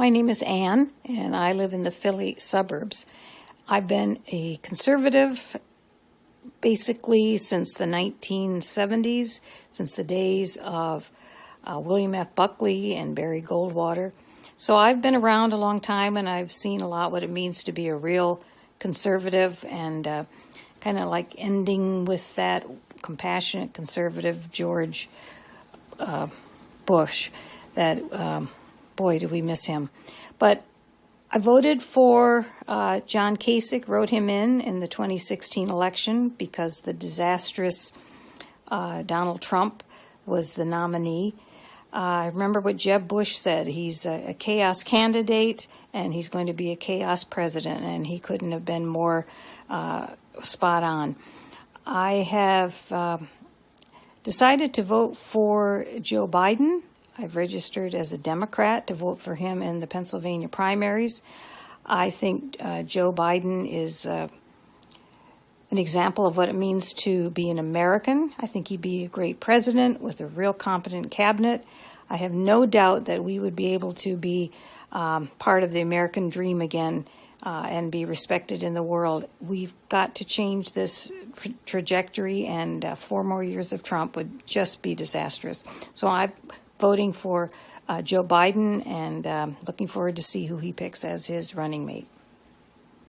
My name is Ann, and I live in the Philly suburbs. I've been a conservative basically since the 1970s, since the days of uh, William F. Buckley and Barry Goldwater. So I've been around a long time and I've seen a lot what it means to be a real conservative and uh, kind of like ending with that compassionate conservative George uh, Bush that, um, boy, do we miss him. But I voted for uh, John Kasich, wrote him in in the 2016 election because the disastrous uh, Donald Trump was the nominee. Uh, I remember what Jeb Bush said. He's a, a, chaos candidate and he's going to be a chaos president, and he couldn't have been more uh, spot on. I have uh, decided to vote for Joe Biden. I've registered as a Democrat to vote for him in the Pennsylvania primaries. I think uh, Joe Biden is uh, an example of what it means to be an American. I think he'd be a great president with a real competent cabinet. I have no doubt that we would be able to be um, part of the American dream again uh, and be respected in the world. We've got to change this trajectory, and uh, four more years of Trump would just be disastrous. So I'm voting for uh, Joe Biden and um, looking forward to see who he picks as his running mate.